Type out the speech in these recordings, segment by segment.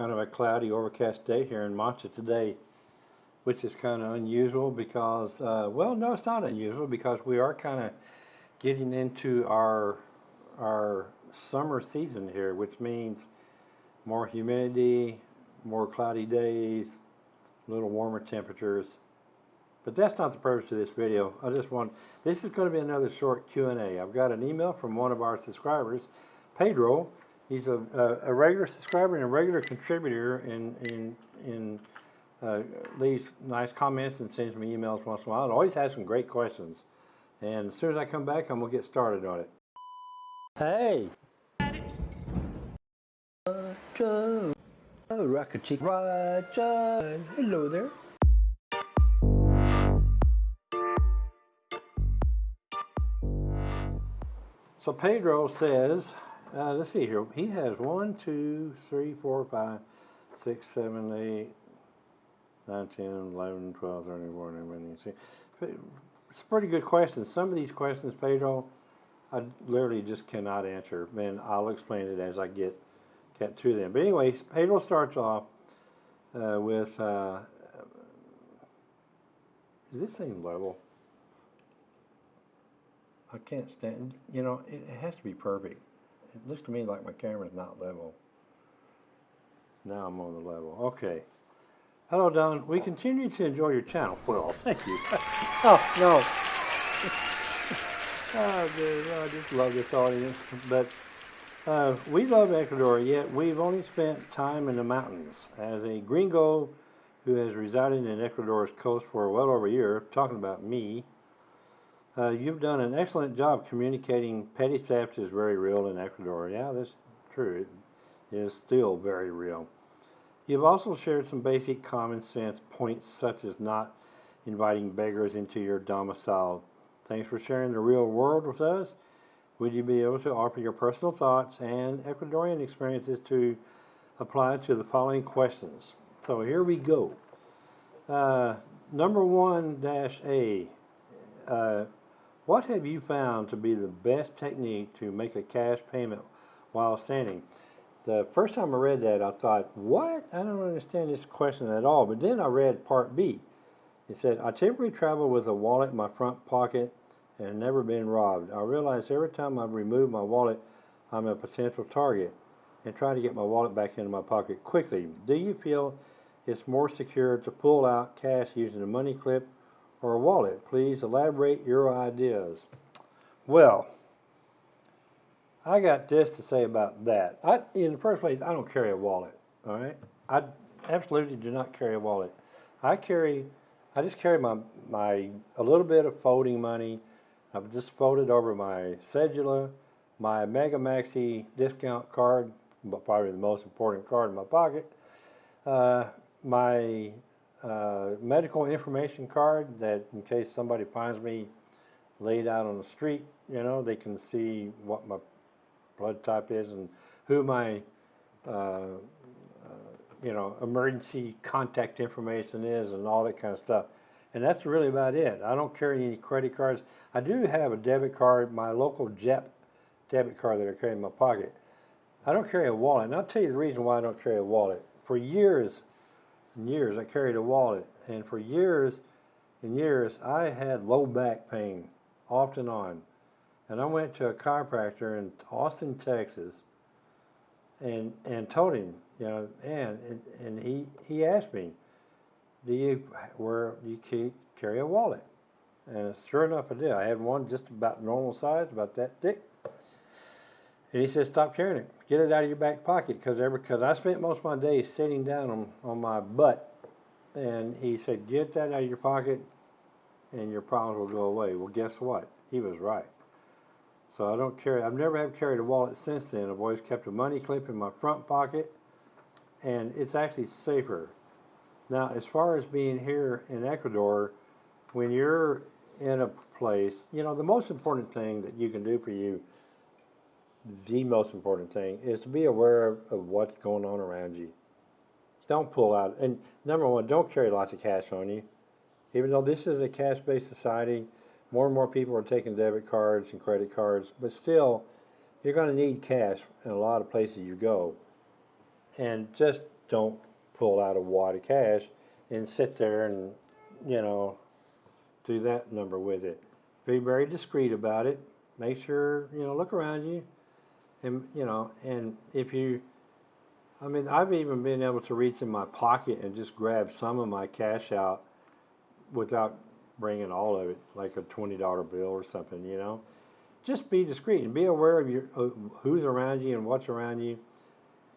kind of a cloudy, overcast day here in Manta today, which is kind of unusual because, uh, well, no, it's not unusual because we are kind of getting into our our summer season here, which means more humidity, more cloudy days, a little warmer temperatures. But that's not the purpose of this video. I just want, this is going to be another short Q&A. I've got an email from one of our subscribers, Pedro. He's a, a, a regular subscriber and a regular contributor and, and, and uh, leaves nice comments and sends me emails once in a while. And always has some great questions. And as soon as I come back, I'm going to get started on it. Hey! Roger! Oh, Rocket Roger! Hello there. So Pedro says, uh, let's see here, he has one, two, three, four, five, six, seven, eight, nine, ten, eleven, twelve, thirteen, fourteen, fifteen, sixteen. It's a pretty good question. Some of these questions, Pedro, I literally just cannot answer, and I'll explain it as I get get to them. But anyways, Pedro starts off uh, with, uh, is this thing level? I can't stand, you know, it has to be perfect. It looks to me like my camera's not level. Now I'm on the level. Okay. Hello, Don. We continue to enjoy your channel. Well, thank you. oh, no. oh, dude, I just love this audience. But uh, we love Ecuador, yet we've only spent time in the mountains. As a gringo who has resided in Ecuador's coast for well over a year, talking about me, uh, you've done an excellent job communicating petty theft is very real in Ecuador. Yeah, that's true. It is still very real. You've also shared some basic common sense points such as not inviting beggars into your domicile. Thanks for sharing the real world with us. Would you be able to offer your personal thoughts and Ecuadorian experiences to apply to the following questions? So here we go. Uh, number one dash A. Uh, what have you found to be the best technique to make a cash payment while standing? The first time I read that, I thought, what? I don't understand this question at all. But then I read part B. It said, I typically travel with a wallet in my front pocket and never been robbed. I realize every time I remove my wallet, I'm a potential target and try to get my wallet back into my pocket quickly. Do you feel it's more secure to pull out cash using a money clip or a wallet. Please elaborate your ideas. Well, I got this to say about that. I, in the first place, I don't carry a wallet. All right, I absolutely do not carry a wallet. I carry, I just carry my my a little bit of folding money. I've just folded over my cedula, my Mega Maxi discount card, but probably the most important card in my pocket. Uh, my uh, medical information card that in case somebody finds me laid out on the street, you know, they can see what my blood type is and who my, uh, uh, you know, emergency contact information is and all that kind of stuff. And that's really about it. I don't carry any credit cards. I do have a debit card, my local JEP debit card that I carry in my pocket. I don't carry a wallet. And I'll tell you the reason why I don't carry a wallet. For years, and years I carried a wallet. And for years and years I had low back pain off and on. And I went to a chiropractor in Austin Texas and and told him you know and and, and he he asked me do you where do you carry a wallet? And sure enough I did. I had one just about normal size about that thick and he said, stop carrying it. Get it out of your back pocket because because I spent most of my days sitting down on, on my butt. And he said, get that out of your pocket and your problems will go away. Well, guess what? He was right. So I don't carry, I've never have carried a wallet since then. I've always kept a money clip in my front pocket and it's actually safer. Now, as far as being here in Ecuador, when you're in a place, you know, the most important thing that you can do for you the most important thing is to be aware of, what's going on around you. Don't pull out, and number one, don't carry lots of cash on you. Even though this is a cash-based society, more and more people are taking debit cards and credit cards, but still, you're going to need cash in a lot of places you go. And just don't pull out a wad of cash and sit there and, you know, do that number with it. Be very discreet about it. Make sure, you know, look around you. And, you know, and if you, I mean, I've even been able to reach in my pocket and just grab some of my cash out without bringing all of it, like a $20 bill or something, you know. Just be discreet and be aware of your, who's around you and what's around you.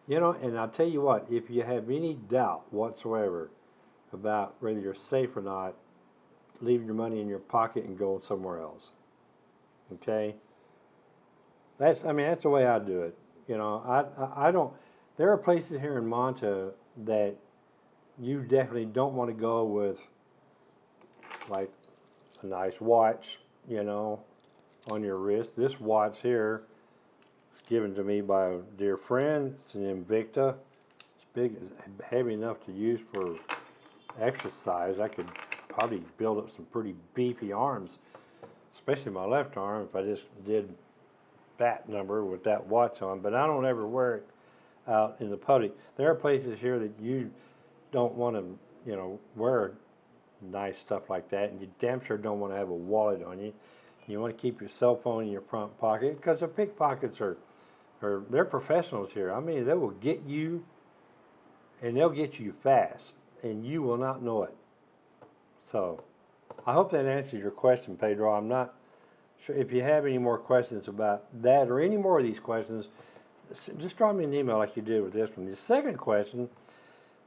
You know, and I'll tell you what, if you have any doubt whatsoever about whether you're safe or not, leave your money in your pocket and go somewhere else. Okay? That's, I mean, that's the way I do it. You know, I, I, I don't, there are places here in Manta that you definitely don't want to go with like a nice watch, you know, on your wrist. This watch here is given to me by a dear friend. It's an Invicta. It's big, it's heavy enough to use for exercise. I could probably build up some pretty beefy arms, especially my left arm if I just did that number with that watch on. But I don't ever wear it out in the public. There are places here that you don't want to, you know, wear nice stuff like that, and you damn sure don't want to have a wallet on you. You want to keep your cell phone in your front pocket because the pickpockets are, are they're professionals here. I mean, they will get you, and they'll get you fast, and you will not know it. So, I hope that answers your question, Pedro. I'm not if you have any more questions about that or any more of these questions. Just drop me an email like you did with this one. The second question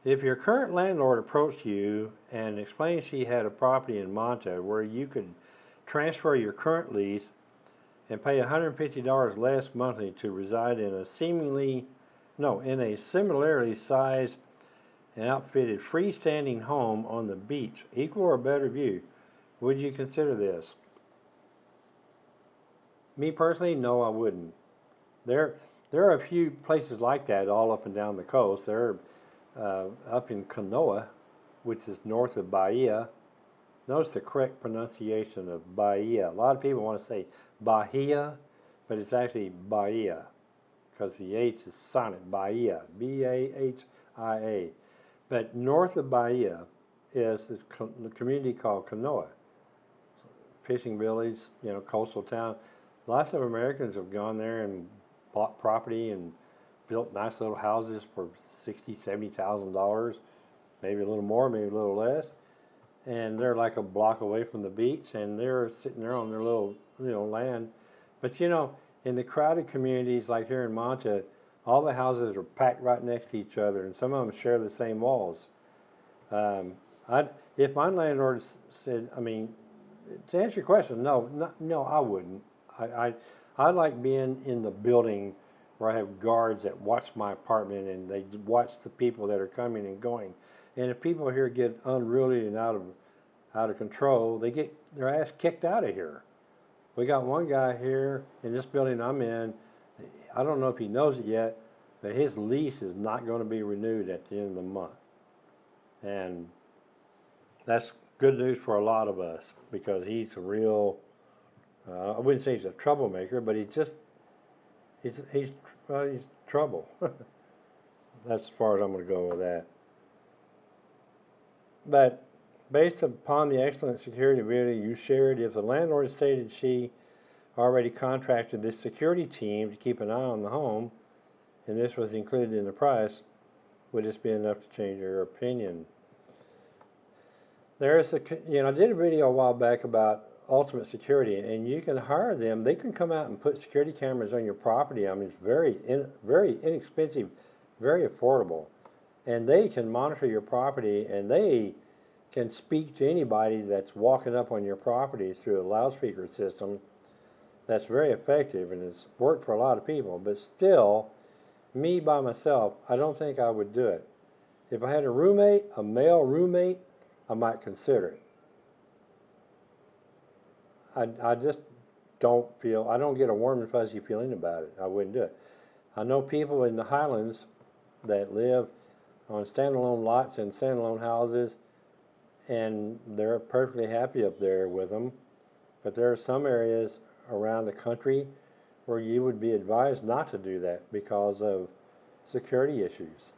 if your current landlord approached you and explained she had a property in Manta where you could transfer your current lease and pay $150 less monthly to reside in a seemingly, no, in a similarly sized and outfitted freestanding home on the beach, equal or better view, would you consider this? Me personally, no, I wouldn't. There, there are a few places like that all up and down the coast. There uh, up in Canoa, which is north of Bahia. Notice the correct pronunciation of Bahia. A lot of people want to say Bahia, but it's actually Bahia because the H is silent. Bahia, B-A-H-I-A. But north of Bahia is a the community called Canoa, fishing village, you know, coastal town. Lots of Americans have gone there and bought property and built nice little houses for sixty, seventy thousand dollars, maybe a little more, maybe a little less. And they're like a block away from the beach, and they're sitting there on their little, you know, land. But you know, in the crowded communities like here in Manta, all the houses are packed right next to each other, and some of them share the same walls. Um, I, if my landlord said, I mean, to answer your question, no, no, no I wouldn't. I, I, I like being in the building where I have guards that watch my apartment and they watch the people that are coming and going. And if people here get unruly and out of out of control, they get their ass kicked out of here. We got one guy here in this building I'm in. I don't know if he knows it yet, but his lease is not going to be renewed at the end of the month. And that's good news for a lot of us because he's a real uh, I wouldn't say he's a troublemaker, but he's just he's he's uh, he's trouble. That's as far as I'm going to go with that. But based upon the excellent security video you shared, if the landlord stated she already contracted this security team to keep an eye on the home, and this was included in the price, would this be enough to change your opinion? There's a, you know, I did a video a while back about Ultimate Security, and you can hire them. They can come out and put security cameras on your property. I mean, it's very, in, very inexpensive, very affordable, and they can monitor your property, and they can speak to anybody that's walking up on your property through a loudspeaker system. That's very effective, and it's worked for a lot of people. But still, me by myself, I don't think I would do it. If I had a roommate, a male roommate, I might consider it. I, I just don't feel, I don't get a warm and fuzzy feeling about it. I wouldn't do it. I know people in the Highlands that live on standalone lots and standalone houses, and they're perfectly happy up there with them. But there are some areas around the country where you would be advised not to do that because of security issues.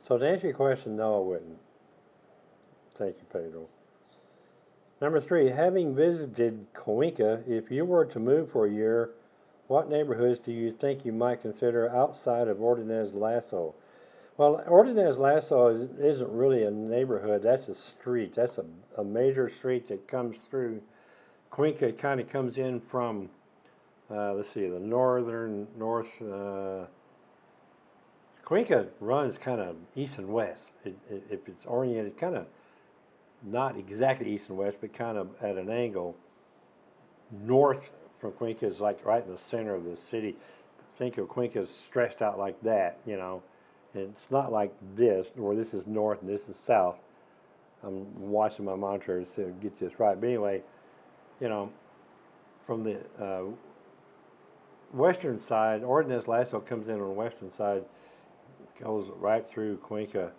So to answer your question, no, I wouldn't. Thank you, Pedro. Number three, having visited Cuenca, if you were to move for a year, what neighborhoods do you think you might consider outside of Ordonez Lasso? Well, Ordonez Lasso is, isn't really a neighborhood, that's a street. That's a, a major street that comes through. Cuenca kind of comes in from, uh, let's see, the northern, north, uh, Cuenca runs kind of east and west. It, it, if it's oriented kind of not exactly east and west, but kind of at an angle. North from Cuenca is like right in the center of the city. Think of Cuenca stretched out like that, you know. And it's not like this, where this is north and this is south. I'm watching my monitor to see gets this right. But anyway, you know, from the uh, western side, Ordonez Lasso comes in on the western side, goes right through Cuenca.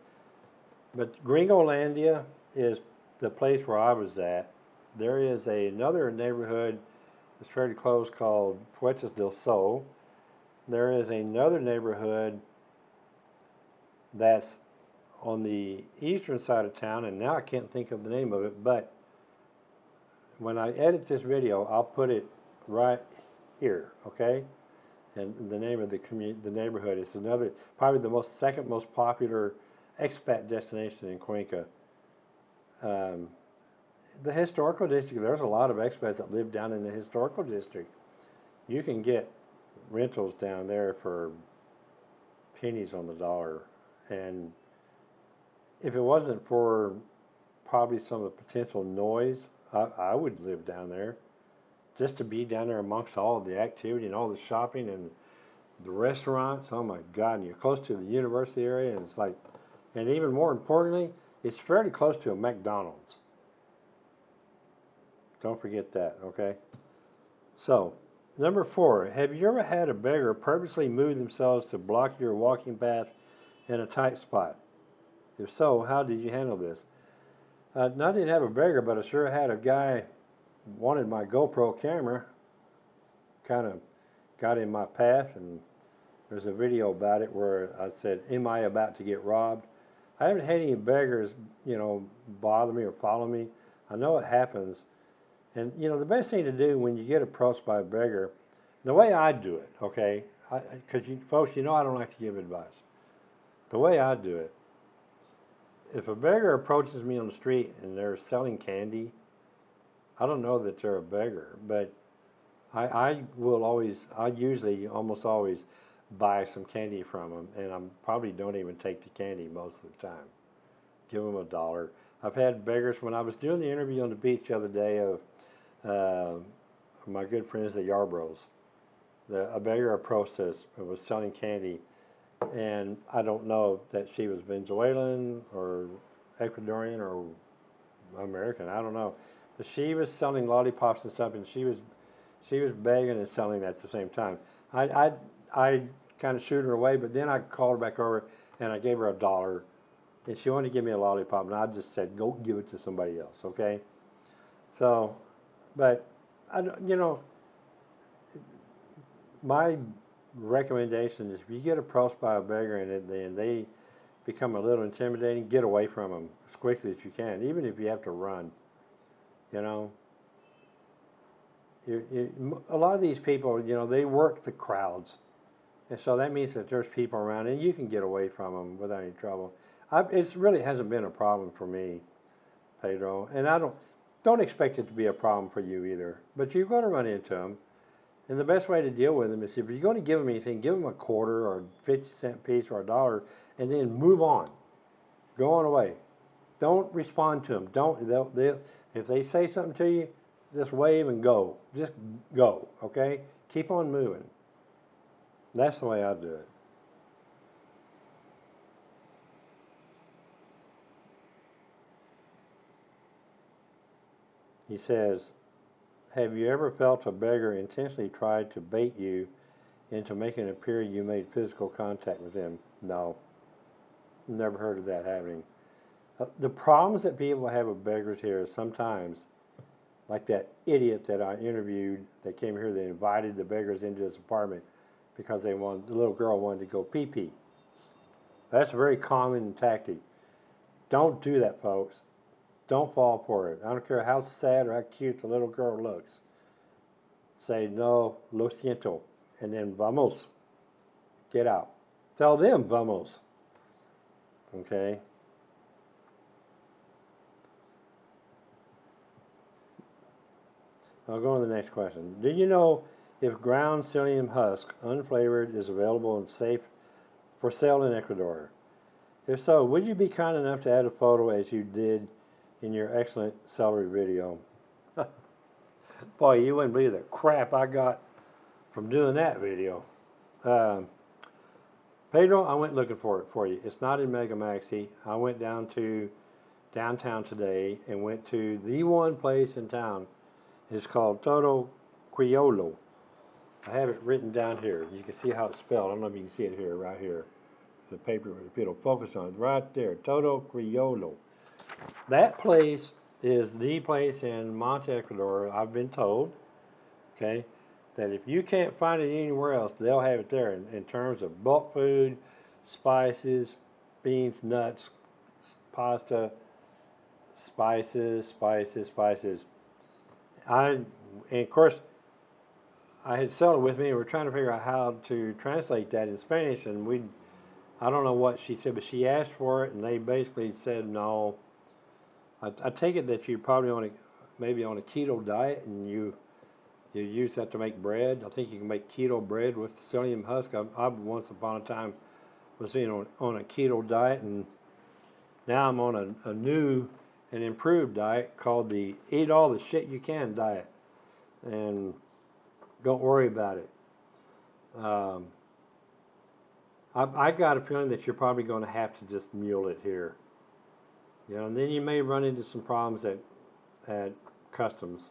But Gringolandia is the place where I was at. There is a, another neighborhood that's fairly close called Puertas del Sol. There is another neighborhood that's on the eastern side of town, and now I can't think of the name of it, but when I edit this video, I'll put it right here, okay? And the name of the community, the neighborhood is another, probably the most second most popular expat destination in Cuenca. Um, the historical district, there's a lot of expats that live down in the historical district. You can get rentals down there for pennies on the dollar. And if it wasn't for probably some of the potential noise, I, I would live down there. Just to be down there amongst all the activity and all the shopping and the restaurants. Oh my God, and you're close to the university area, and it's like, and even more importantly, it's fairly close to a McDonald's. Don't forget that, okay? So, number four, have you ever had a beggar purposely move themselves to block your walking path in a tight spot? If so, how did you handle this? Uh, I didn't have a beggar, but I sure had a guy wanted my GoPro camera, kind of got in my path, and there's a video about it where I said, am I about to get robbed? I haven't had any beggars, you know, bother me or follow me. I know it happens. And, you know, the best thing to do when you get approached by a beggar, the way I do it, okay, because you folks, you know I don't like to give advice. The way I do it, if a beggar approaches me on the street and they're selling candy, I don't know that they're a beggar, but I, I will always, I usually almost always buy some candy from them, and I probably don't even take the candy most of the time. Give them a dollar. I've had beggars when I was doing the interview on the beach the other day of uh, my good friends the Yarbroughs. The, a beggar approached us and was selling candy, and I don't know that she was Venezuelan or Ecuadorian or American. I don't know, but she was selling lollipops and stuff, and she was she was begging and selling at the same time. I I I kind of shoot her away, but then I called her back over and I gave her a dollar, and she wanted to give me a lollipop, and I just said, "Go give it to somebody else," okay? So but, I, you know, my recommendation is if you get approached by a beggar and then they become a little intimidating, get away from them as quickly as you can, even if you have to run. You know, you, you, a lot of these people, you know, they work the crowds. And so that means that there's people around and you can get away from them without any trouble. it really hasn't been a problem for me, Pedro. And I don't, don't expect it to be a problem for you either, but you're going to run into them. And the best way to deal with them is if you're going to give them anything, give them a quarter or a 50 cent piece or a dollar and then move on. Go on away. Don't respond to them. Don't, they'll, they'll, if they say something to you, just wave and go. Just go, okay? Keep on moving. That's the way I do it. He says, Have you ever felt a beggar intentionally tried to bait you into making it appear you made physical contact with him? No. Never heard of that happening. Uh, the problems that people have with beggars here is sometimes, like that idiot that I interviewed that came here, they invited the beggars into his apartment because they wanted, the little girl wanted to go pee pee. That's a very common tactic. Don't do that, folks. Don't fall for it. I don't care how sad or how cute the little girl looks. Say, no, lo siento, and then vamos. Get out. Tell them vamos. Okay? I'll go on to the next question. Do you know if ground psyllium husk, unflavored, is available and safe for sale in Ecuador? If so, would you be kind enough to add a photo as you did in your excellent celery video? Boy, you wouldn't believe the crap I got from doing that video. Um, Pedro, I went looking for it for you. It's not in Mega Maxi. I went down to downtown today and went to the one place in town. It's called Todo Criollo. I have it written down here. You can see how it's spelled. I don't know if you can see it here, right here. The paper, if it'll focus on it, right there. Todo Criollo. That place is the place in Manta, Ecuador, I've been told, okay, that if you can't find it anywhere else, they'll have it there in, in terms of bulk food, spices, beans, nuts, pasta, spices, spices, spices. I, and of course, I had Stella with me, and we're trying to figure out how to translate that in Spanish, and we, I don't know what she said, but she asked for it, and they basically said no. I, I take it that you're probably on a, maybe on a keto diet, and you, you use that to make bread. I think you can make keto bread with psyllium husk. I, I once upon a time was know on a keto diet, and now I'm on a, a new and improved diet called the Eat All the Shit You Can diet, and don't worry about it. Um, I, I got a feeling that you're probably going to have to just mule it here. You know, and then you may run into some problems at at customs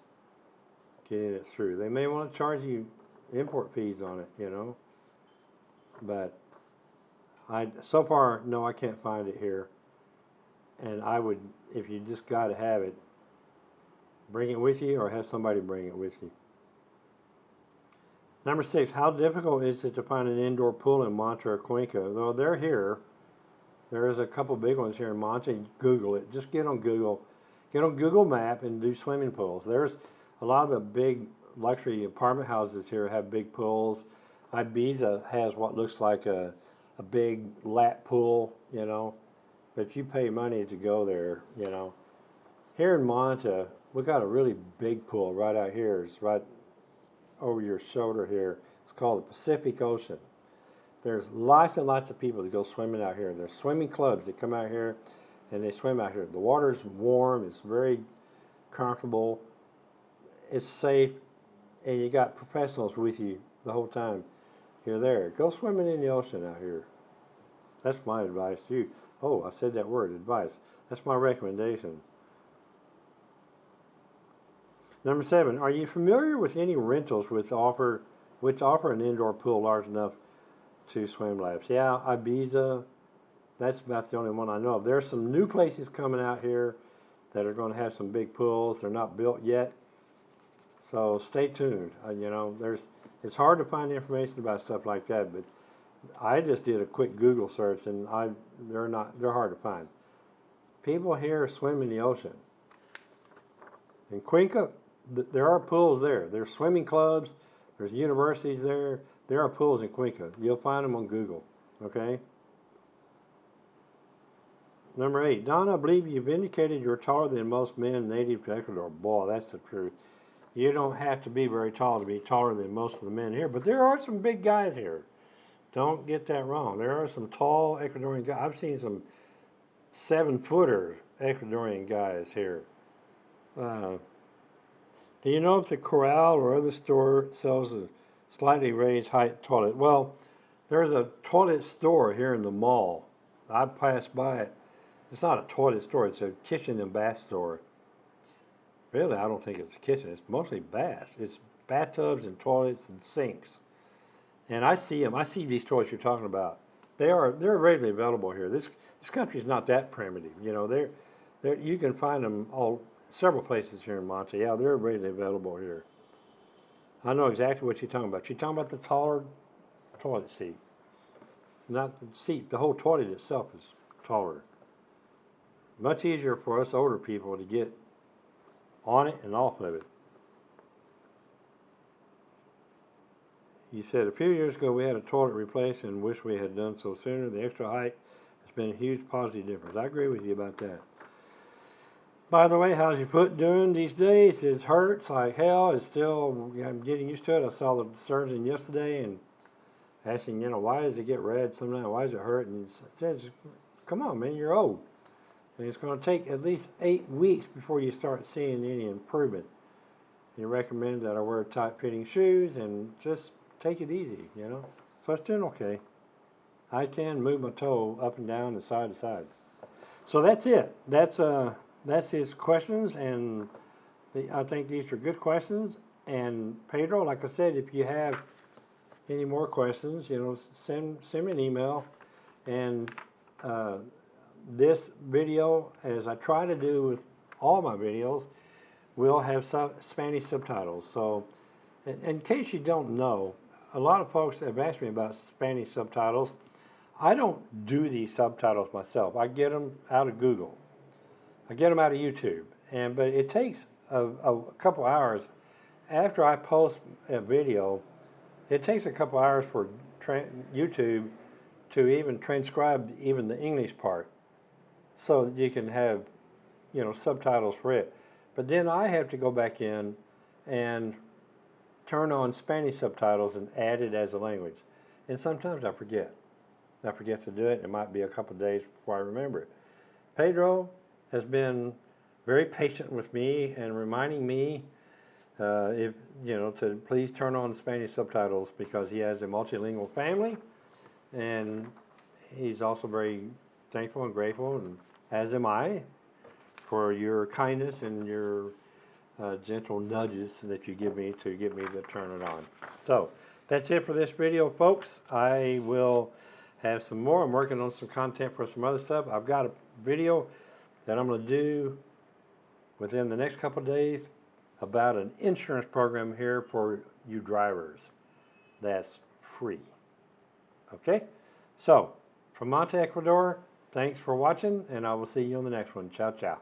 getting it through. They may want to charge you import fees on it, you know. But I so far no, I can't find it here. And I would, if you just got to have it, bring it with you or have somebody bring it with you. Number six, how difficult is it to find an indoor pool in Manta or Cuenca? Though they're here, there is a couple big ones here in Manta. Google it. Just get on Google, get on Google Map and do swimming pools. There's a lot of the big luxury apartment houses here have big pools. Ibiza has what looks like a, a big lap pool, you know, but you pay money to go there, you know. Here in Manta, we got a really big pool right out here. It's right over your shoulder here. It's called the Pacific Ocean. There's lots and lots of people that go swimming out here. There's swimming clubs that come out here and they swim out here. The water's warm, it's very comfortable, it's safe, and you got professionals with you the whole time you're there. Go swimming in the ocean out here. That's my advice to you. Oh, I said that word, advice. That's my recommendation. Number seven, are you familiar with any rentals which offer which offer an indoor pool large enough to swim laps? Yeah, Ibiza, that's about the only one I know of. There are some new places coming out here that are going to have some big pools. They're not built yet, so stay tuned. Uh, you know, there's it's hard to find information about stuff like that, but I just did a quick Google search and I they're not they're hard to find. People here swim in the ocean. In Cuenca, there are pools there. There's swimming clubs. There's universities there. There are pools in Cuenca. You'll find them on Google. Okay. Number eight, Don, I believe you've indicated you're taller than most men native to Ecuador. Boy, that's the truth. You don't have to be very tall to be taller than most of the men here, but there are some big guys here. Don't get that wrong. There are some tall Ecuadorian guys. I've seen some seven footer Ecuadorian guys here. Uh, do you know if the Coral or other store sells a slightly raised height toilet? Well, there's a toilet store here in the mall. I passed by it. It's not a toilet store, it's a kitchen and bath store. Really, I don't think it's a kitchen. It's mostly baths. It's bathtubs and toilets and sinks. And I see them. I see these toilets you're talking about. They are they're readily available here. This this country's not that primitive. You know, they're they're you can find them all several places here in Manta. Yeah, they're readily available here. I know exactly what you're talking about. You're talking about the taller toilet seat. not the seat, the whole toilet itself is taller. Much easier for us older people to get on it and off of it. He said, a few years ago, we had a toilet replaced and wish we had done so sooner. The extra height has been a huge positive difference. I agree with you about that. By the way, how's your foot doing these days? It hurts like hell. It's still, I'm getting used to it. I saw the surgeon yesterday and asking, you know, why does it get red sometimes? Why does it hurt? And he says, come on, man, you're old. And it's going to take at least eight weeks before you start seeing any improvement. He recommended that I wear tight fitting shoes and just take it easy, you know. So it's doing okay. I can move my toe up and down and side to side. So that's it. That's uh that's his questions and the, I think these are good questions. And Pedro, like I said, if you have any more questions, you know, send send me an email. And uh, this video, as I try to do with all my videos, will have sub- Spanish subtitles. So, in, in case you don't know, a lot of folks have asked me about Spanish subtitles. I don't do these subtitles myself. I get them out of Google. I get them out of YouTube. And but it takes a, a couple hours after I post a video. It takes a couple hours for YouTube to even transcribe even the English part, so that you can have, you know, subtitles for it. But then I have to go back in and turn on Spanish subtitles and add it as a language. And sometimes I forget. I forget to do it. It might be a couple days before I remember it. Pedro has been very patient with me and reminding me uh, if you know to please turn on Spanish subtitles because he has a multilingual family, and he's also very thankful and grateful, and as am I, for your kindness and your uh, gentle nudges that you give me to get me to turn it on. So that's it for this video, folks. I will have some more. I'm working on some content for some other stuff. I've got a video that I'm going to do within the next couple of days about an insurance program here for you drivers that's free. Okay? So, from Manta, Ecuador, thanks for watching, and I will see you on the next one. Ciao, ciao.